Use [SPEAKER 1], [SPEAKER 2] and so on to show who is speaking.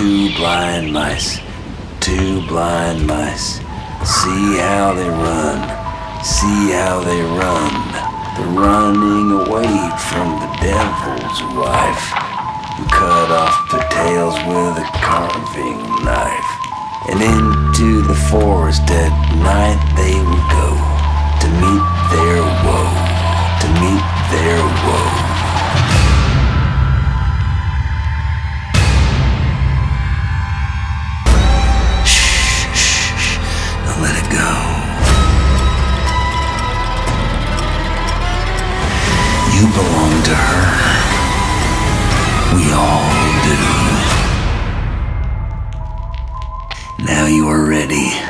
[SPEAKER 1] two blind mice, two blind mice. See how they run, see how they run. They're running away from the devil's wife, who cut off their tails with a carving knife. And into the forest at night You belong to her. We all do. Now you are ready.